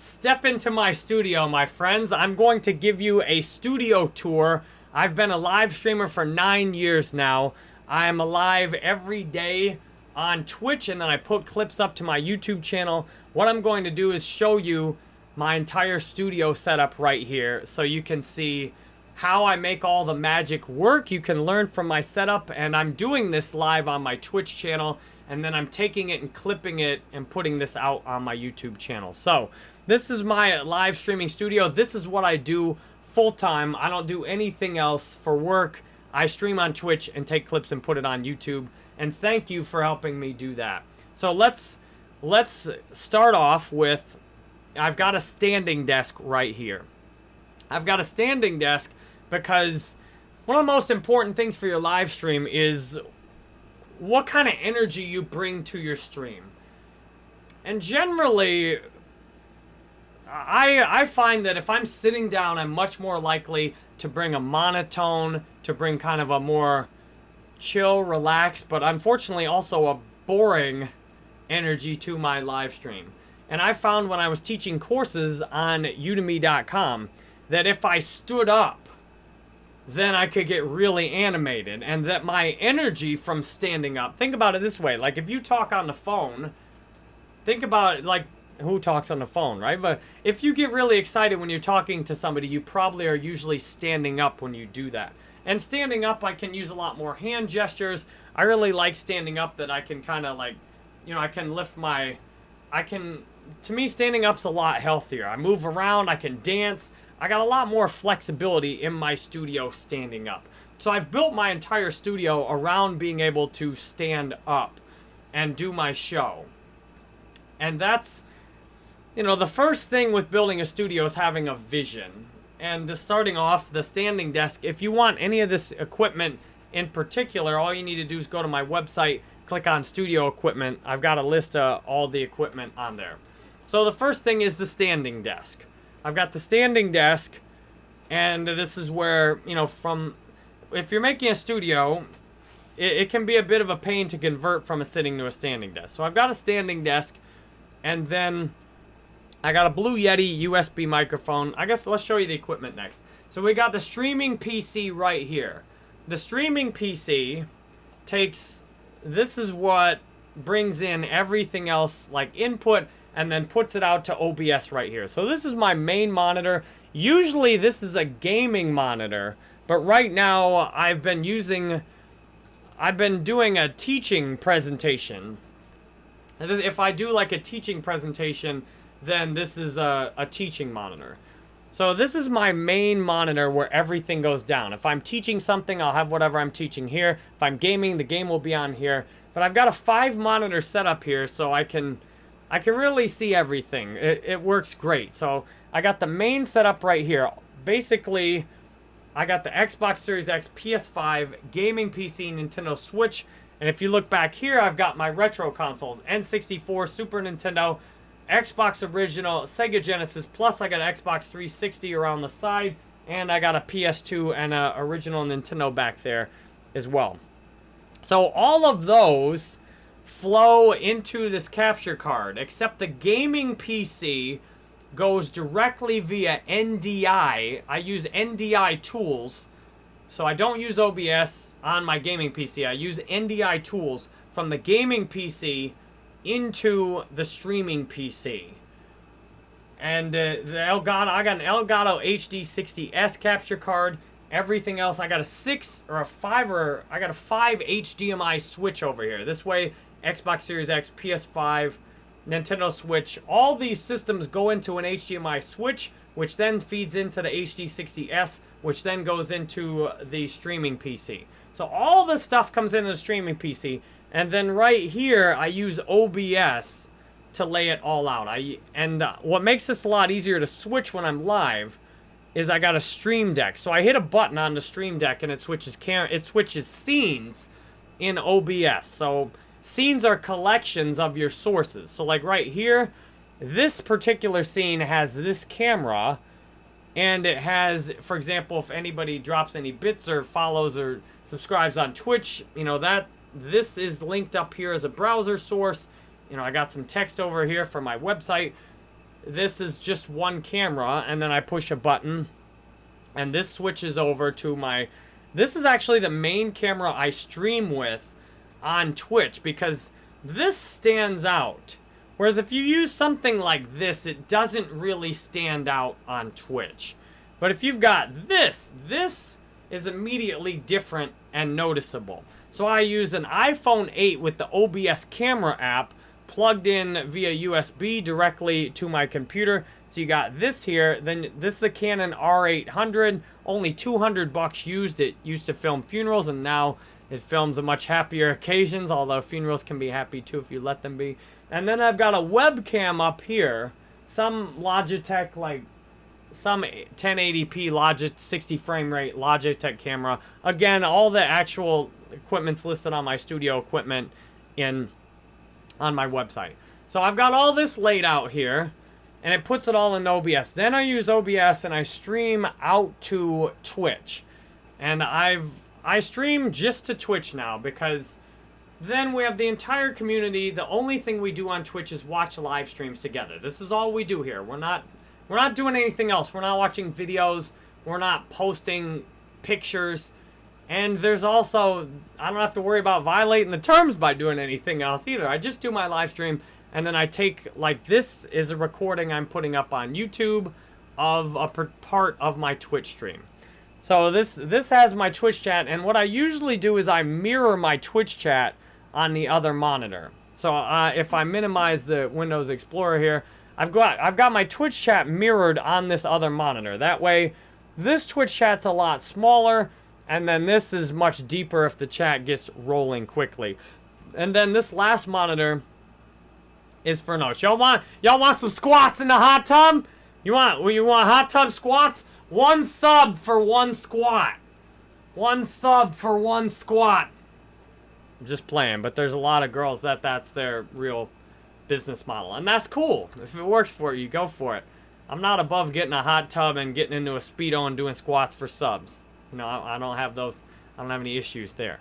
Step into my studio, my friends. I'm going to give you a studio tour. I've been a live streamer for nine years now. I'm alive every day on Twitch, and then I put clips up to my YouTube channel. What I'm going to do is show you my entire studio setup right here so you can see how I make all the magic work. You can learn from my setup, and I'm doing this live on my Twitch channel, and then I'm taking it and clipping it and putting this out on my YouTube channel. So this is my live streaming studio. This is what I do full-time. I don't do anything else for work. I stream on Twitch and take clips and put it on YouTube. And thank you for helping me do that. So let's let's start off with I've got a standing desk right here. I've got a standing desk because one of the most important things for your live stream is what kind of energy you bring to your stream. And generally, I, I find that if I'm sitting down, I'm much more likely to bring a monotone, to bring kind of a more chill, relaxed, but unfortunately also a boring energy to my live stream. And I found when I was teaching courses on udemy.com that if I stood up, then I could get really animated and that my energy from standing up, think about it this way, like if you talk on the phone, think about it like who talks on the phone, right? But if you get really excited when you're talking to somebody, you probably are usually standing up when you do that. And standing up, I can use a lot more hand gestures. I really like standing up that I can kind of like, you know, I can lift my, I can, to me, standing up's a lot healthier. I move around, I can dance. I got a lot more flexibility in my studio standing up. So I've built my entire studio around being able to stand up and do my show. And that's, you know, the first thing with building a studio is having a vision. And starting off, the standing desk, if you want any of this equipment in particular, all you need to do is go to my website, click on studio equipment. I've got a list of all the equipment on there. So the first thing is the standing desk. I've got the standing desk, and this is where, you know, from, if you're making a studio, it, it can be a bit of a pain to convert from a sitting to a standing desk. So I've got a standing desk, and then I got a Blue Yeti USB microphone. I guess let's show you the equipment next. So we got the streaming PC right here. The streaming PC takes, this is what brings in everything else like input and then puts it out to OBS right here. So this is my main monitor. Usually this is a gaming monitor, but right now I've been using, I've been doing a teaching presentation. If I do like a teaching presentation, then this is a, a teaching monitor. So this is my main monitor where everything goes down. If I'm teaching something, I'll have whatever I'm teaching here. If I'm gaming, the game will be on here. But I've got a five monitor setup here so I can I can really see everything. It, it works great. So I got the main setup right here. Basically, I got the Xbox Series X, PS5, gaming PC, Nintendo Switch. And if you look back here, I've got my retro consoles. N64, Super Nintendo, Xbox Original, Sega Genesis, plus I got an Xbox 360 around the side, and I got a PS2 and a original Nintendo back there as well. So all of those flow into this capture card, except the gaming PC goes directly via NDI. I use NDI tools, so I don't use OBS on my gaming PC. I use NDI tools from the gaming PC into the streaming PC. And uh, the Elgato, I got an Elgato HD60S capture card. Everything else, I got a six or a five or I got a five HDMI switch over here. This way, Xbox Series X, PS5, Nintendo Switch, all these systems go into an HDMI switch, which then feeds into the HD60S, which then goes into the streaming PC. So all this stuff comes into the streaming PC. And then right here, I use OBS to lay it all out. I And uh, what makes this a lot easier to switch when I'm live is I got a Stream Deck. So I hit a button on the Stream Deck and it switches cam it switches scenes in OBS. So scenes are collections of your sources. So like right here, this particular scene has this camera and it has, for example, if anybody drops any bits or follows or subscribes on Twitch, you know, that this is linked up here as a browser source. You know, I got some text over here for my website. this is just one camera, and then I push a button, and this switches over to my... This is actually the main camera I stream with on Twitch, because this stands out. Whereas if you use something like this, it doesn't really stand out on Twitch. But if you've got this, this is immediately different and noticeable. So I use an iPhone 8 with the OBS camera app plugged in via USB directly to my computer. So you got this here, then this is a Canon R800, only 200 bucks used. It used to film funerals and now it films a much happier occasions, although funerals can be happy too if you let them be. And then I've got a webcam up here, some Logitech like some 1080p Logitech 60 frame rate Logitech camera. Again, all the actual equipment's listed on my studio equipment in on my website. So I've got all this laid out here and it puts it all in OBS. Then I use OBS and I stream out to Twitch. And I've I stream just to Twitch now because then we have the entire community. The only thing we do on Twitch is watch live streams together. This is all we do here. We're not we're not doing anything else. We're not watching videos. We're not posting pictures. And there's also, I don't have to worry about violating the terms by doing anything else either. I just do my live stream and then I take, like this is a recording I'm putting up on YouTube of a part of my Twitch stream. So this, this has my Twitch chat and what I usually do is I mirror my Twitch chat on the other monitor. So uh, if I minimize the Windows Explorer here, I've got I've got my Twitch chat mirrored on this other monitor. That way, this Twitch chat's a lot smaller, and then this is much deeper if the chat gets rolling quickly. And then this last monitor is for notes. Y'all want y'all want some squats in the hot tub? You want you want hot tub squats? One sub for one squat. One sub for one squat. I'm just playing, but there's a lot of girls that that's their real business model. And that's cool. If it works for you, go for it. I'm not above getting a hot tub and getting into a Speedo and doing squats for subs. You know, I, I don't have those, I don't have any issues there.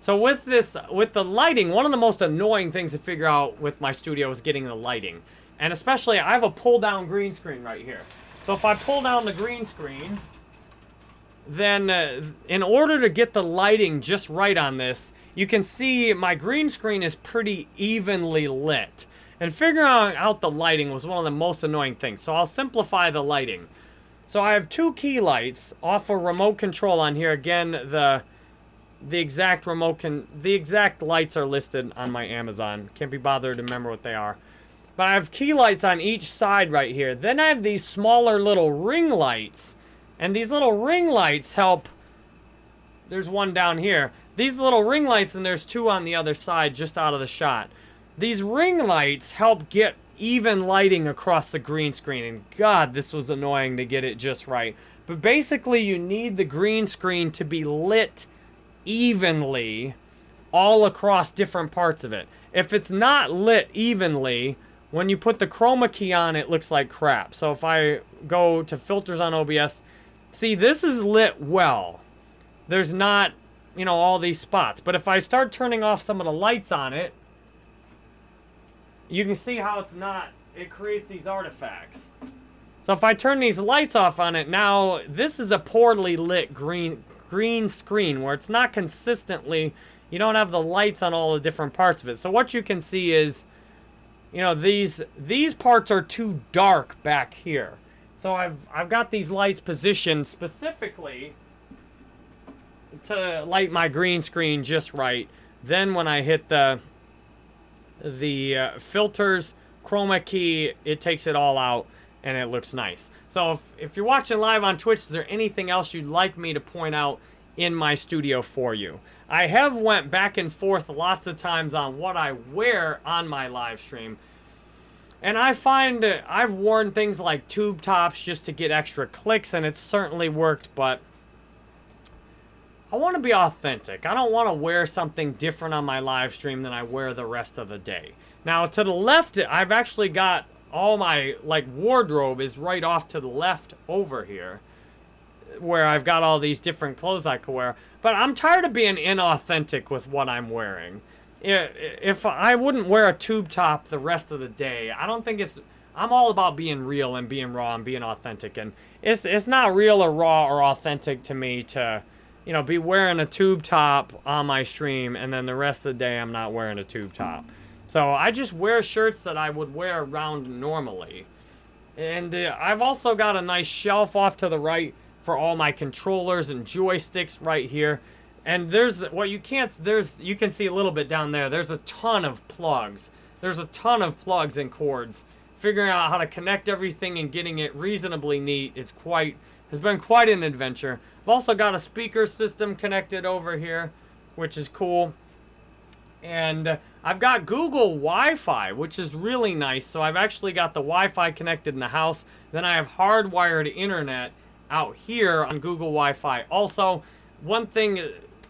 So with this, with the lighting, one of the most annoying things to figure out with my studio is getting the lighting. And especially, I have a pull-down green screen right here. So if I pull down the green screen, then uh, in order to get the lighting just right on this, you can see my green screen is pretty evenly lit. And figuring out the lighting was one of the most annoying things. So I'll simplify the lighting. So I have two key lights off a remote control on here. Again, the the exact remote can the exact lights are listed on my Amazon. Can't be bothered to remember what they are. But I have key lights on each side right here. Then I have these smaller little ring lights. And these little ring lights help. There's one down here. These little ring lights and there's two on the other side just out of the shot. These ring lights help get even lighting across the green screen. And God, this was annoying to get it just right. But basically, you need the green screen to be lit evenly all across different parts of it. If it's not lit evenly, when you put the chroma key on, it looks like crap. So if I go to filters on OBS, see, this is lit well. There's not, you know, all these spots. But if I start turning off some of the lights on it, you can see how it's not, it creates these artifacts. So if I turn these lights off on it, now this is a poorly lit green, green screen where it's not consistently, you don't have the lights on all the different parts of it. So what you can see is, you know, these, these parts are too dark back here. So I've, I've got these lights positioned specifically to light my green screen just right. Then when I hit the the uh, filters, chroma key, it takes it all out and it looks nice. So if, if you're watching live on Twitch, is there anything else you'd like me to point out in my studio for you? I have went back and forth lots of times on what I wear on my live stream. And I find I've worn things like tube tops just to get extra clicks and it's certainly worked, but I want to be authentic. I don't want to wear something different on my live stream than I wear the rest of the day. Now, to the left, I've actually got all my, like, wardrobe is right off to the left over here. Where I've got all these different clothes I could wear. But I'm tired of being inauthentic with what I'm wearing. If I wouldn't wear a tube top the rest of the day, I don't think it's... I'm all about being real and being raw and being authentic. And it's it's not real or raw or authentic to me to, you know, be wearing a tube top on my stream and then the rest of the day I'm not wearing a tube top. So I just wear shirts that I would wear around normally. And uh, I've also got a nice shelf off to the right for all my controllers and joysticks right here. And there's what well, you can't there's you can see a little bit down there. There's a ton of plugs. There's a ton of plugs and cords figuring out how to connect everything and getting it reasonably neat is quite has been quite an adventure. I've also got a speaker system connected over here, which is cool. And I've got Google Wi-Fi, which is really nice. So I've actually got the Wi-Fi connected in the house. Then I have hardwired internet out here on Google Wi-Fi. Also, one thing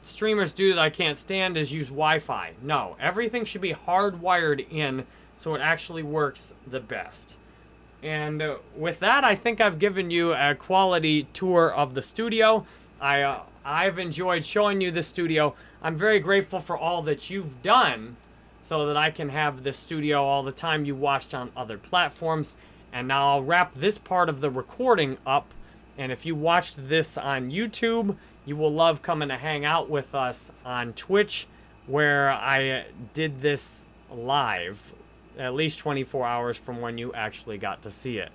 streamers do that I can't stand is use Wi-Fi. No, everything should be hardwired in so it actually works the best. And with that, I think I've given you a quality tour of the studio. I, uh, I've enjoyed showing you the studio. I'm very grateful for all that you've done so that I can have this studio all the time you watched on other platforms. And now I'll wrap this part of the recording up. And if you watched this on YouTube, you will love coming to hang out with us on Twitch, where I did this live at least 24 hours from when you actually got to see it.